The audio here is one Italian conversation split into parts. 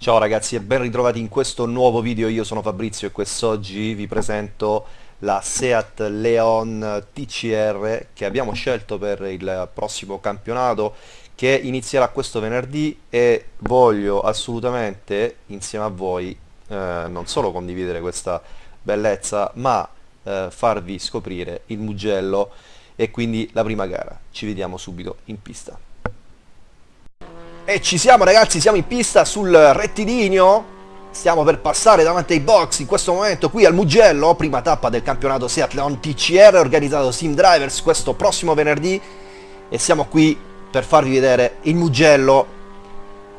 Ciao ragazzi e ben ritrovati in questo nuovo video, io sono Fabrizio e quest'oggi vi presento la Seat Leon TCR che abbiamo scelto per il prossimo campionato che inizierà questo venerdì e voglio assolutamente insieme a voi eh, non solo condividere questa bellezza ma eh, farvi scoprire il Mugello e quindi la prima gara. Ci vediamo subito in pista. E ci siamo ragazzi, siamo in pista sul rettilineo. Stiamo per passare davanti ai box in questo momento qui al Mugello. Prima tappa del campionato Seat Leon TCR organizzato Sim Drivers questo prossimo venerdì. E siamo qui per farvi vedere il Mugello.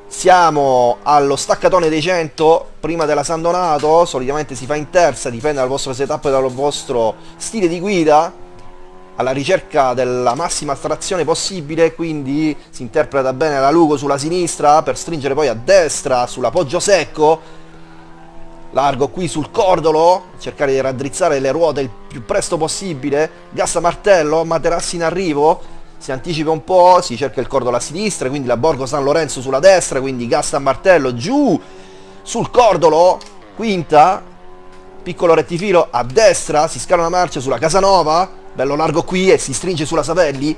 Siamo allo staccatone dei 100 prima della San Donato. Solitamente si fa in terza, dipende dal vostro setup e dal vostro stile di guida alla ricerca della massima astrazione possibile quindi si interpreta bene la Lugo sulla sinistra per stringere poi a destra sull'appoggio secco largo qui sul cordolo cercare di raddrizzare le ruote il più presto possibile gas a martello materassi in arrivo si anticipa un po' si cerca il cordolo a sinistra quindi la Borgo San Lorenzo sulla destra quindi gas a martello giù sul cordolo quinta piccolo rettifilo a destra si scala una marcia sulla Casanova bello largo qui e si stringe sulla Savelli.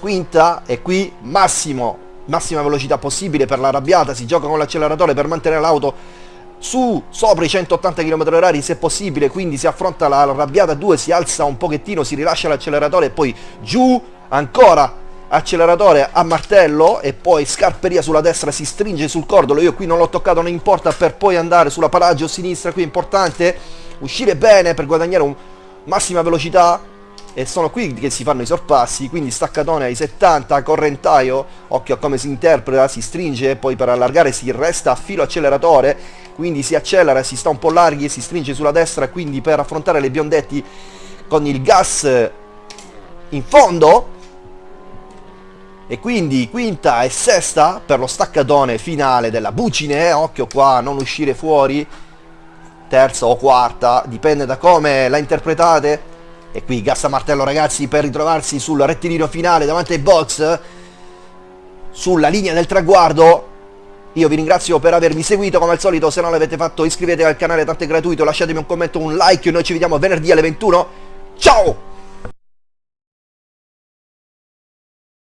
Quinta e qui massimo. Massima velocità possibile per l'arrabbiata si gioca con l'acceleratore per mantenere l'auto su sopra i 180 km h se possibile. Quindi si affronta l'arrabbiata 2 si alza un pochettino si rilascia l'acceleratore e poi giù ancora acceleratore a martello e poi scarperia sulla destra si stringe sul cordolo io qui non l'ho toccato non importa per poi andare sulla paraggio sinistra qui è importante. Uscire bene per guadagnare un massima velocità e sono qui che si fanno i sorpassi quindi staccatone ai 70 correntaio occhio a come si interpreta si stringe poi per allargare si resta a filo acceleratore quindi si accelera si sta un po' larghi e si stringe sulla destra quindi per affrontare le biondetti con il gas in fondo e quindi quinta e sesta per lo staccatone finale della bucine occhio qua non uscire fuori terza o quarta, dipende da come la interpretate. E qui gas martello ragazzi per ritrovarsi sul rettilineo finale davanti ai box, sulla linea del traguardo. Io vi ringrazio per avermi seguito come al solito, se non l'avete fatto iscrivetevi al canale, tanto è gratuito, lasciatemi un commento, un like, noi ci vediamo venerdì alle 21. Ciao!